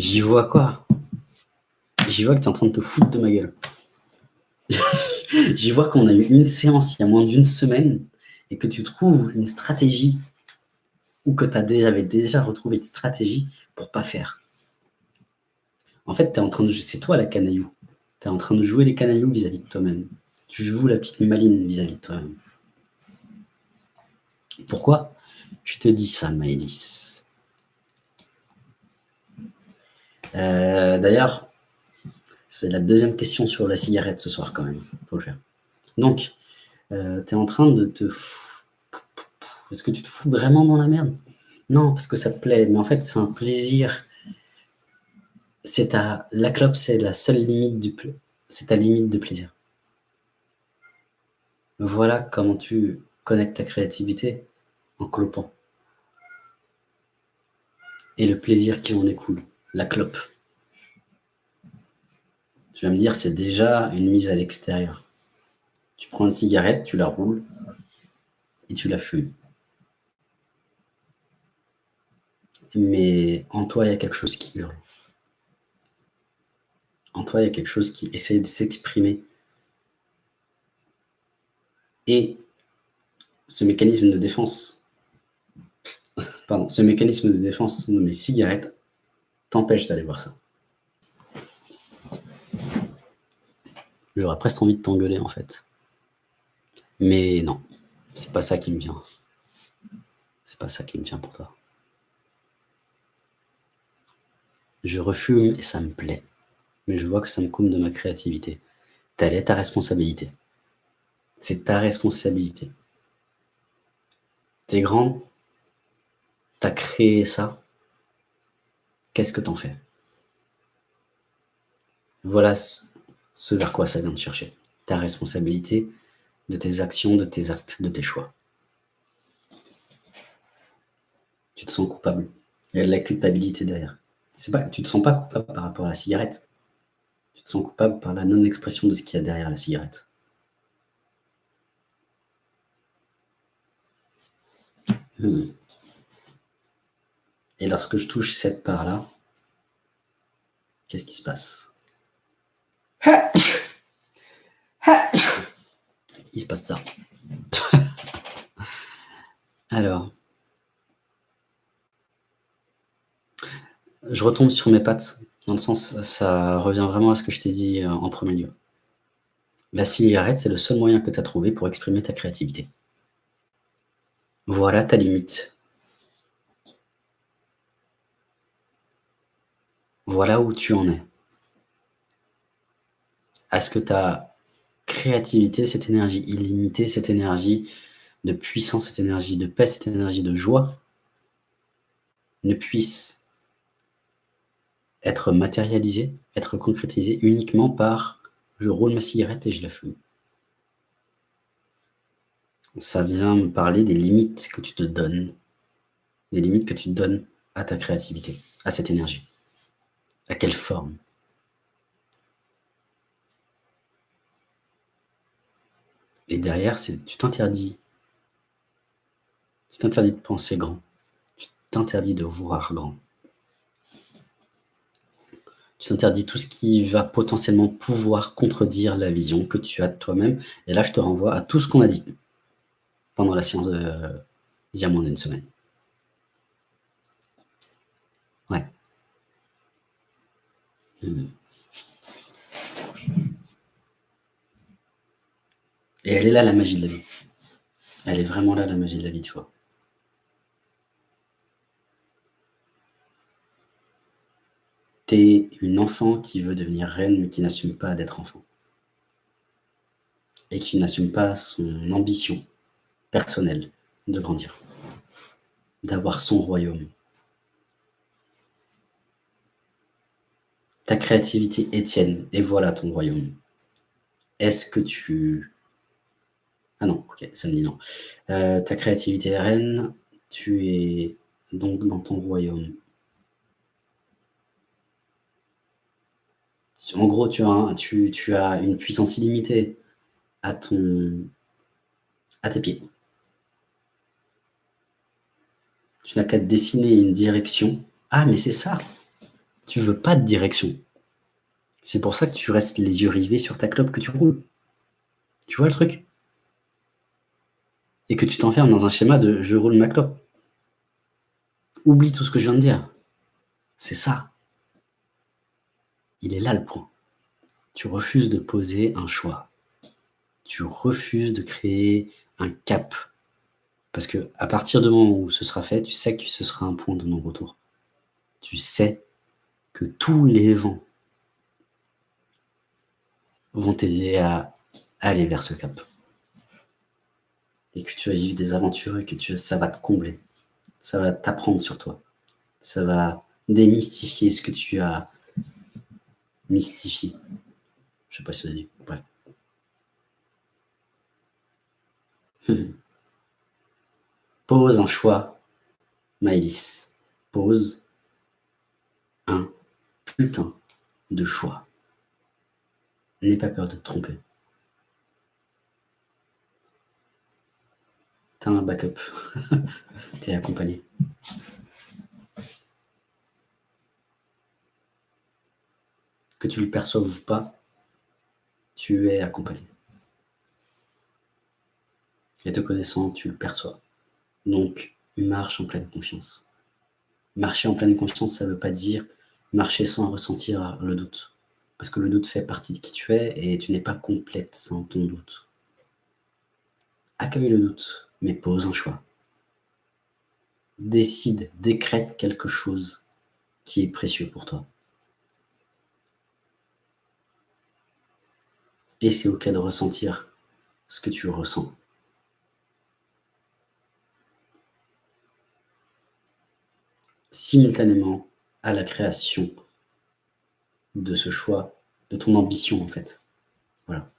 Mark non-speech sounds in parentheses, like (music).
J'y vois quoi? J'y vois que tu es en train de te foutre de ma gueule. (laughs) J'y vois qu'on a eu une séance il y a moins d'une semaine et que tu trouves une stratégie ou que tu avais déjà retrouvé une stratégie pour pas faire. En fait, es en train de c'est toi la canaillou. Tu es en train de jouer les canailloux vis-à-vis de toi-même. Tu joues la petite maline vis-à-vis de toi-même. Pourquoi? Je te dis ça, Maëlys euh, D'ailleurs, c'est la deuxième question sur la cigarette ce soir quand même. faut le. Donc, euh, tu es en train de te... Est-ce que tu te fous vraiment dans la merde? Non, parce que ça te plaît. Mais en fait, c'est un plaisir. C'est ta... La clope, c'est la seule limite du... C'est ta limite de plaisir. Voilà comment tu connectes ta créativité en clopant. Et le plaisir qui en découle, la clope. Tu vas me dire, c'est déjà une mise à l'extérieur. Tu prends une cigarette, tu la roules et tu la fumes. Mais en toi, il y a quelque chose qui hurle. En toi, il y a quelque chose qui essaie de s'exprimer. Et ce mécanisme de défense, pardon, ce mécanisme de défense nommé cigarette t'empêche d'aller voir ça. J'aurais presque envie de t'engueuler en fait. Mais non, c'est pas ça qui me vient. C'est pas ça qui me vient pour toi. Je refume et ça me plaît, mais je vois que ça me coupe de ma créativité. Telle est ta responsabilité. C'est ta responsabilité. T'es grand, t'as créé ça, qu'est-ce que t'en fais? Voilà ce vers quoi ça vient de chercher. Ta responsabilité de tes actions, de tes actes, de tes choix. Tu te sens coupable. Il y a la culpabilité derrière. Tu ne te sens pas coupable par rapport à la cigarette. Tu te sens coupable par la non-expression de ce qu'il y a derrière la cigarette. Hmm. Et lorsque je touche cette part-là, qu'est-ce qui se passe? (coughs) Il se passe ça. (laughs) Alors. Je retombe sur mes pattes, dans le sens, ça revient vraiment à ce que je t'ai dit euh, en premier lieu. La cigarette, c'est le seul moyen que tu as trouvé pour exprimer ta créativité. Voilà ta limite. Voilà où tu en es. Est-ce que ta créativité, cette énergie illimitée, cette énergie de puissance, cette énergie de paix, cette énergie de joie, ne puisse être matérialisée, être concrétisée uniquement par « je roule ma cigarette et je la fume ». Ça vient me parler des limites que tu te donnes, des limites que tu donnes à ta créativité, à cette énergie. À quelle forme? Et derrière, c'est tu t'interdis. Tu t'interdis de penser grand. Tu t'interdis de voir grand. Tu t'interdis tout ce qui va potentiellement pouvoir contredire la vision que tu as de toi-même. Et là, je te renvoie à tout ce qu'on a dit pendant la séance de Diamant d'une semaine. Ouais. Et elle est là, la magie de la vie. Elle est vraiment là, la magie de la vie, tu vois. T'es une enfant qui veut devenir reine, mais qui n'assume pas d'être enfant. Et qui n'assume pas son ambition personnelle de grandir. D'avoir son royaume. Ta créativité est tienne, et voilà ton royaume. Est-ce que tu ah non, ok, ça me dit non. Euh, ta créativité est reine, tu es donc dans ton royaume. En gros, tu as, tu, tu as une puissance illimitée à, ton, à tes pieds. Tu n'as qu'à dessiner une direction. Ah, mais c'est ça Tu veux pas de direction. C'est pour ça que tu restes les yeux rivés sur ta clope que tu roules. Tu vois le truc? Et que tu t'enfermes dans un schéma de « je roule ma clope ». Oublie tout ce que je viens de dire. C'est ça. Il est là le point. Tu refuses de poser un choix. Tu refuses de créer un cap. Parce que à partir du moment où ce sera fait, tu sais que ce sera un point de non-retour. Tu sais que tous les vents vont t'aider à aller vers ce cap. Et que tu vas vivre des aventures et que tu, ça va te combler. Ça va t'apprendre sur toi. Ça va démystifier ce que tu as mystifié. Je sais pas si ça dit. Bref. Hmm. Pose un choix, Maëlys. Pose putain de choix. N'aie pas peur de te tromper. T'as un backup. (laughs) T'es accompagné. Que tu le perçoives ou pas, tu es accompagné. Et te connaissant, tu le perçois. Donc, marche en pleine confiance. Marcher en pleine confiance, ça ne veut pas dire marcher sans ressentir le doute. Parce que le doute fait partie de qui tu es et tu n'es pas complète sans ton doute. Accueille le doute, mais pose un choix. Décide, décrète quelque chose qui est précieux pour toi. Et c'est ok de ressentir ce que tu ressens. Simultanément à la création de ce choix, de ton ambition en fait. Voilà.